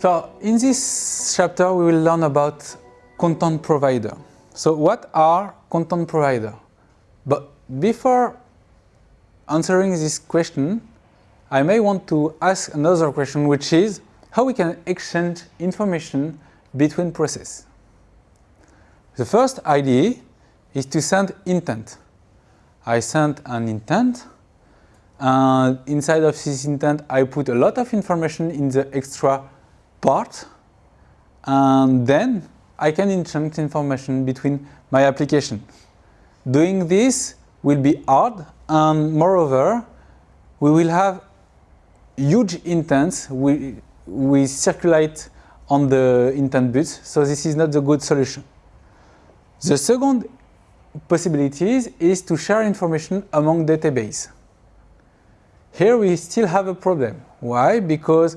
So in this chapter we will learn about content provider. So what are content provider? But before answering this question, I may want to ask another question which is how we can exchange information between processes. The first idea is to send intent. I send an intent and inside of this intent I put a lot of information in the extra part and then I can exchange information between my application. Doing this will be hard and moreover we will have huge intents we, we circulate on the intent bus so this is not the good solution. The second possibility is to share information among database. Here we still have a problem. Why? Because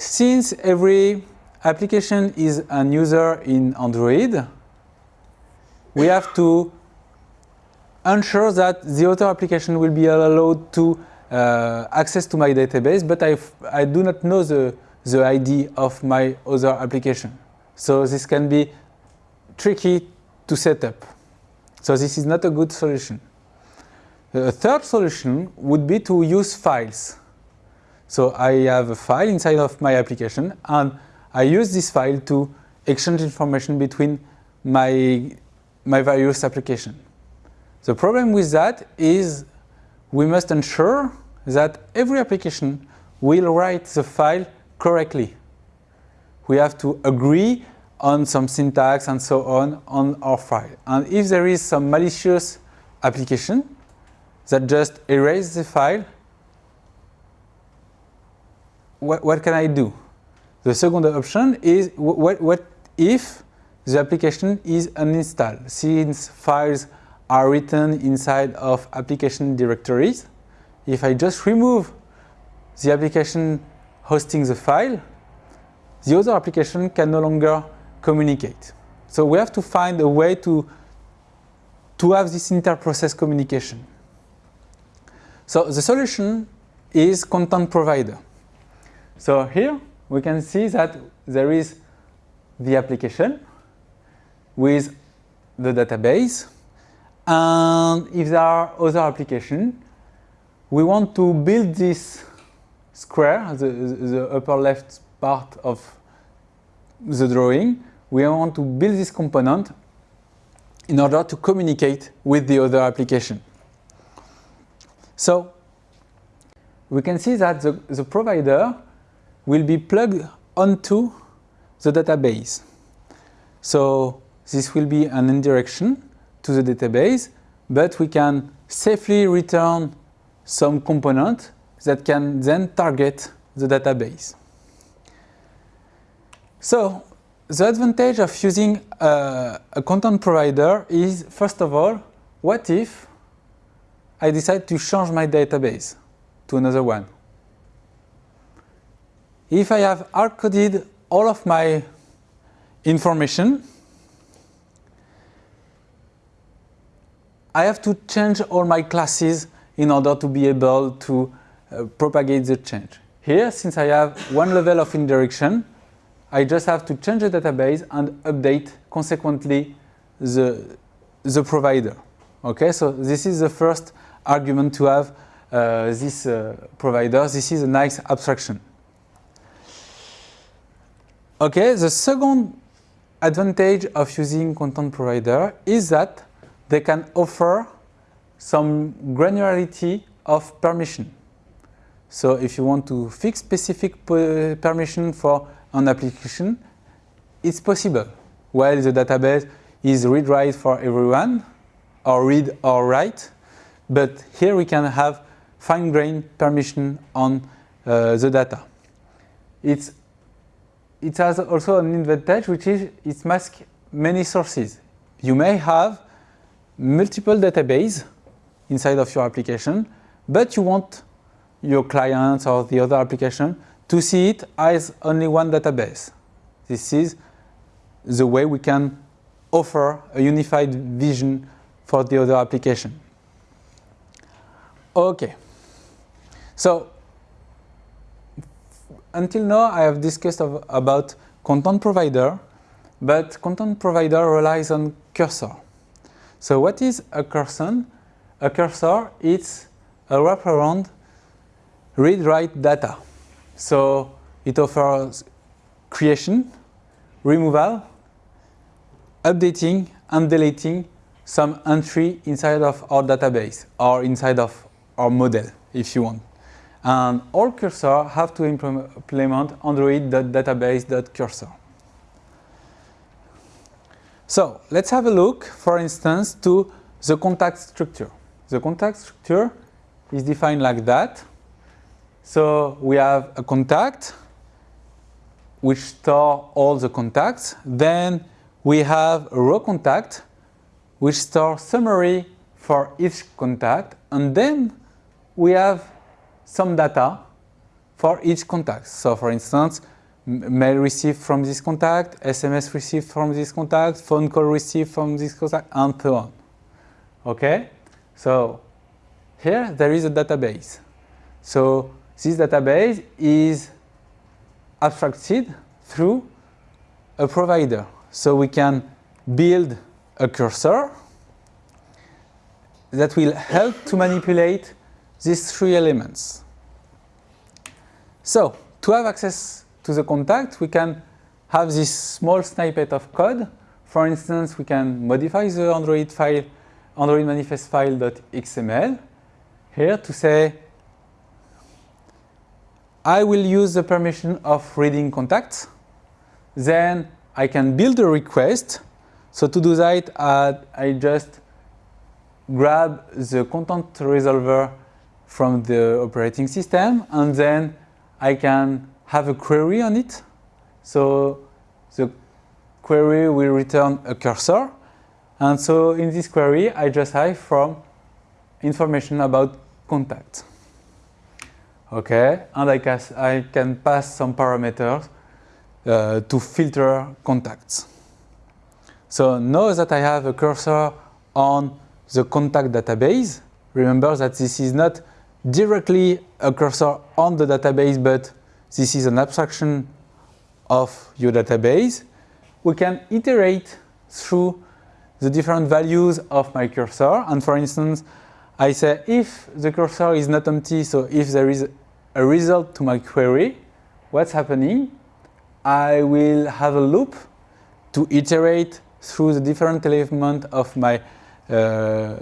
since every application is an user in Android, we have to ensure that the other application will be allowed to uh, access to my database, but I, I do not know the, the ID of my other application. So this can be tricky to set up. So this is not a good solution. The third solution would be to use files. So I have a file inside of my application and I use this file to exchange information between my, my various applications. The problem with that is we must ensure that every application will write the file correctly. We have to agree on some syntax and so on on our file. And if there is some malicious application that just erase the file, what, what can I do? The second option is what, what if the application is uninstalled since files are written inside of application directories. If I just remove the application hosting the file, the other application can no longer communicate. So we have to find a way to, to have this inter-process communication. So the solution is content provider. So here we can see that there is the application with the database and if there are other applications, we want to build this square, the, the upper left part of the drawing, we want to build this component in order to communicate with the other application. So we can see that the, the provider will be plugged onto the database. So this will be an indirection to the database, but we can safely return some component that can then target the database. So the advantage of using a, a, content provider is, first of all, what if I decide to change my database to another one? If I have hard-coded all of my information, I have to change all my classes in order to be able to uh, propagate the change. Here, since I have one level of indirection, I just have to change the database and update consequently the, the provider. Okay, so this is the first argument to have uh, this uh, provider. This is a nice abstraction. Okay, the second advantage of using content provider is that they can offer some granularity of permission. So if you want to fix specific permission for an application, it's possible. While the database is read-write for everyone, or read or write, but here we can have fine-grained permission on uh, the data. It's, it has also an advantage, which is it masks many sources. You may have multiple databases inside of your application, but you want your clients or the other application to see it as only one database. This is the way we can offer a unified vision for the other application. Okay, so until now I have discussed of, about content provider, but content provider relies on cursor. So what is a cursor? A cursor is a wraparound read-write data. So it offers creation, removal, updating and deleting some entry inside of our database or inside of our model if you want. And all cursor have to implement android.database.cursor. So let's have a look, for instance, to the contact structure. The contact structure is defined like that. So we have a contact which store all the contacts. Then we have a raw contact which store summary for each contact. And then we have some data for each contact. So for instance, mail received from this contact, SMS received from this contact, phone call received from this contact, and so on. Okay? So here there is a database. So this database is abstracted through a provider. So we can build a cursor that will help to manipulate these three elements. So to have access to the contact, we can have this small snippet of code. For instance, we can modify the Android file, Android manifest file.xml here to say I will use the permission of reading contacts. Then I can build a request. So to do that, I just grab the content resolver from the operating system and then I can have a query on it. So the query will return a cursor. And so in this query, I just have from information about contact. Okay, and I can, I can pass some parameters uh, to filter contacts. So now that I have a cursor on the contact database, remember that this is not directly a cursor on the database, but this is an abstraction of your database. We can iterate through the different values of my cursor. And for instance, I say if the cursor is not empty, so if there is a result to my query, what's happening? I will have a loop to iterate through the different elements of my uh,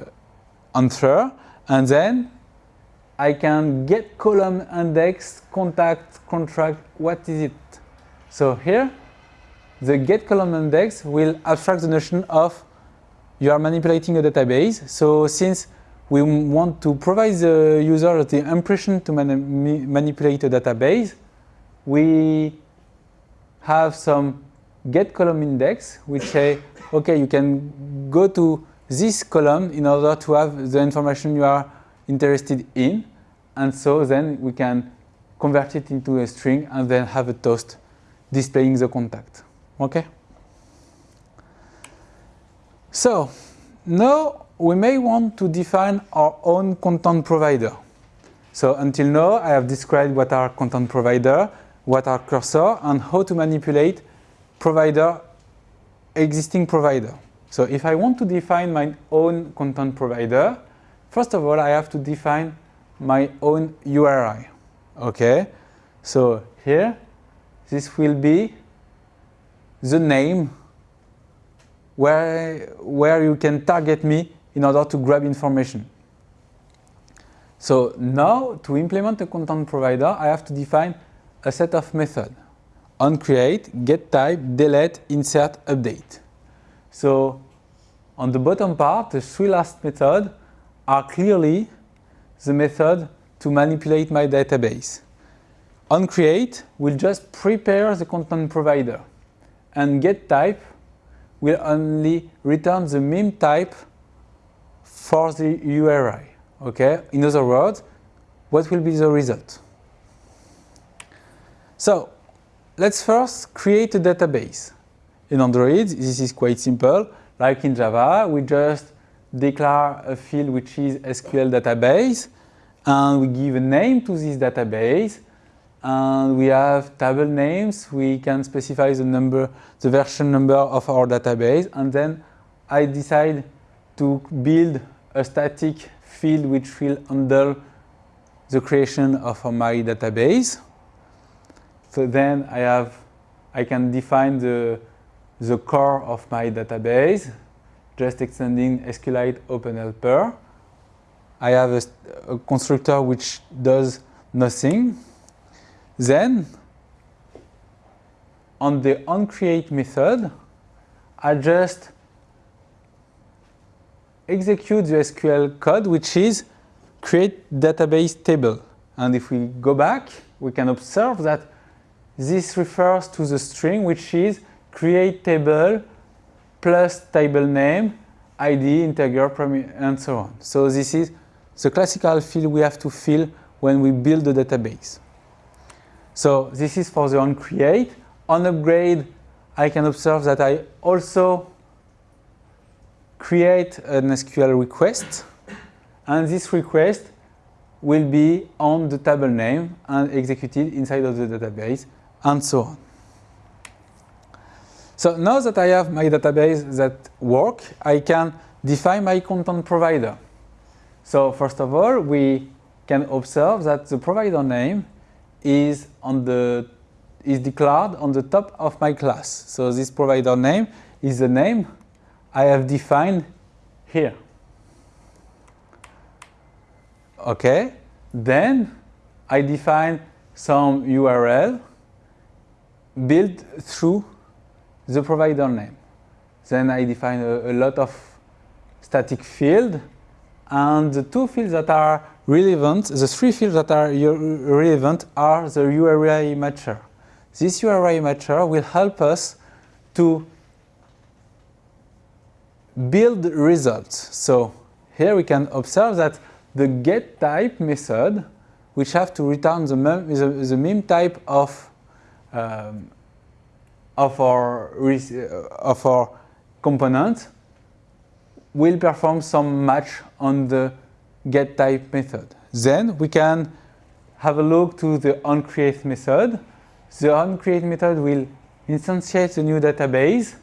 answer, and then I can get column index, contact, contract, what is it? So here, the get column index will abstract the notion of you are manipulating a database. So since we want to provide the user the impression to mani manipulate a database. We have some get column index which say, okay, you can go to this column in order to have the information you are interested in. And so then we can convert it into a string and then have a toast displaying the contact. Okay? So now we may want to define our own content provider. So until now, I have described what are content provider, what are cursor, and how to manipulate provider, existing provider. So if I want to define my own content provider, first of all, I have to define my own URI. Okay, so here, this will be the name where, where you can target me in order to grab information. So now to implement a content provider, I have to define a set of methods on create, get type, delete, insert, update. So on the bottom part, the three last methods are clearly the method to manipulate my database. On create will just prepare the content provider and get type will only return the MIME type for the URI. Okay, in other words, what will be the result? So let's first create a database. In Android, this is quite simple. Like in Java, we just declare a field which is SQL database and we give a name to this database and we have table names. We can specify the number, the version number of our database, and then I decide to build a static field which will handle the creation of my database. So then I have, I can define the, the core of my database, just extending SQLite OpenHelper. I have a, a constructor which does nothing. Then, on the onCreate method, I just execute the SQL code, which is create database table. And if we go back, we can observe that this refers to the string, which is create table plus table name, ID, integer, and so on. So this is the classical field we have to fill when we build the database. So this is for the onCreate. On upgrade, I can observe that I also create an SQL request and this request will be on the table name and executed inside of the database and so on. So now that I have my database that work, I can define my content provider. So first of all, we can observe that the provider name is on the is declared on the top of my class. So this provider name is the name I have defined here. Okay, then I define some URL built through the provider name. Then I define a, a lot of static field and the two fields that are relevant, the three fields that are relevant are the URI matcher. This URI matcher will help us to build results. So here we can observe that the get type method, which have to return the mem, the, the MIME type of um, of our uh, of our component, will perform some match on the get type method. Then we can have a look to the onCreate method. The onCreate method will instantiate the new database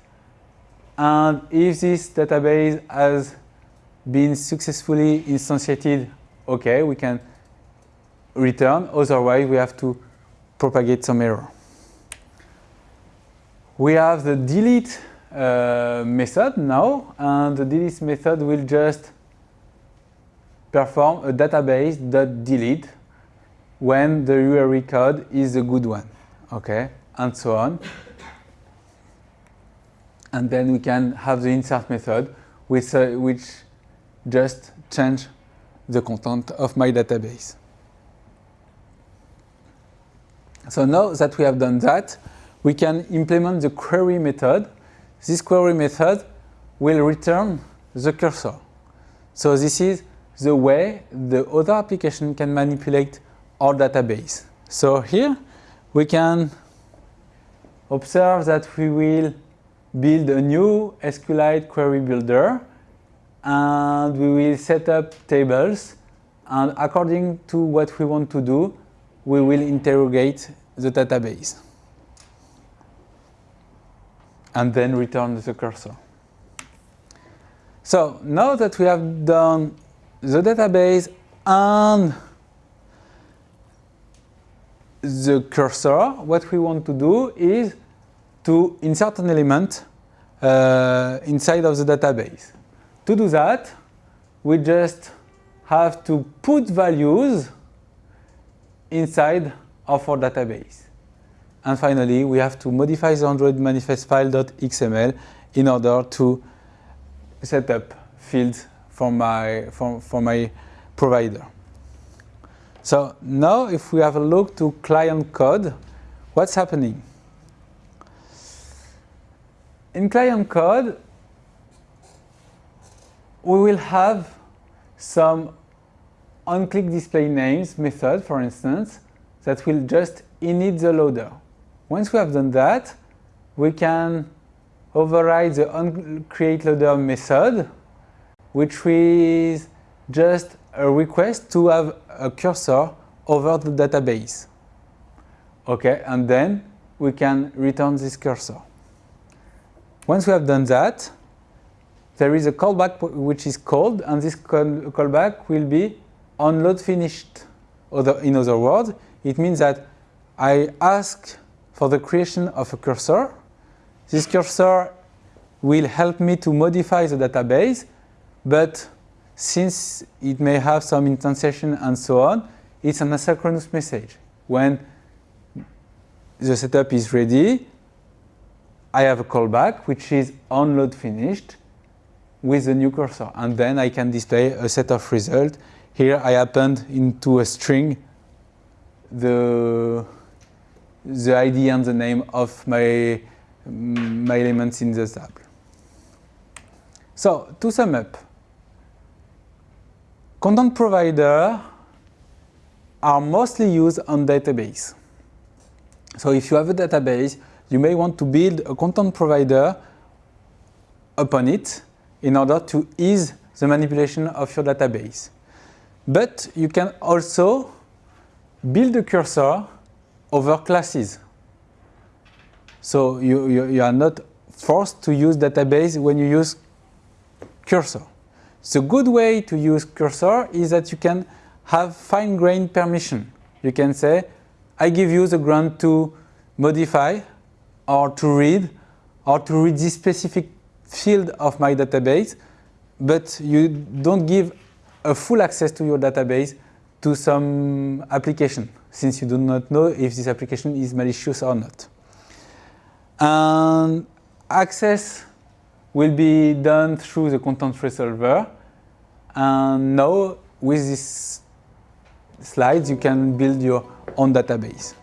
and if this database has been successfully instantiated, okay, we can return, otherwise we have to propagate some error. We have the delete uh, method now, and the delete method will just perform a database.delete when the URI code is a good one, okay, and so on. And then we can have the insert method, uh, which just change the content of my database. So now that we have done that, we can implement the query method. This query method will return the cursor. So this is the way the other application can manipulate our database. So here we can observe that we will build a new SQLite query builder and we will set up tables and according to what we want to do, we will interrogate the database and then return the cursor. So now that we have done the database and the cursor, what we want to do is to insert an element uh, inside of the database. To do that, we just have to put values inside of our database. And finally, we have to modify the Android manifest file.xml in order to set up fields for my, for, for my provider. So now if we have a look to client code, what's happening? In client code, we will have some on-click display names method, for instance, that will just init the loader. Once we have done that, we can override the onCreate loader method, which is just a request to have a cursor over the database. Okay, and then we can return this cursor. Once we have done that, there is a callback which is called, and this callback will be onload finished. In other words, it means that I ask for the creation of a cursor. This cursor will help me to modify the database, but since it may have some instantiation and so on, it's an asynchronous message. When the setup is ready, I have a callback, which is onload finished with the new cursor. And then I can display a set of results. Here I append into a string the, the ID and the name of my, my elements in the table. So to sum up, content provider are mostly used on database. So if you have a database, you may want to build a content provider upon it in order to ease the manipulation of your database. But you can also build a cursor over classes. So you, you, you, are not forced to use database when you use cursor. The good way to use cursor is that you can have fine-grained permission. You can say, I give you the grant to modify or to read or to read this specific field of my database, but you don't give a full access to your database to some application, since you do not know if this application is malicious or not. And access will be done through the content resolver. And now with these slides, you can build your own database.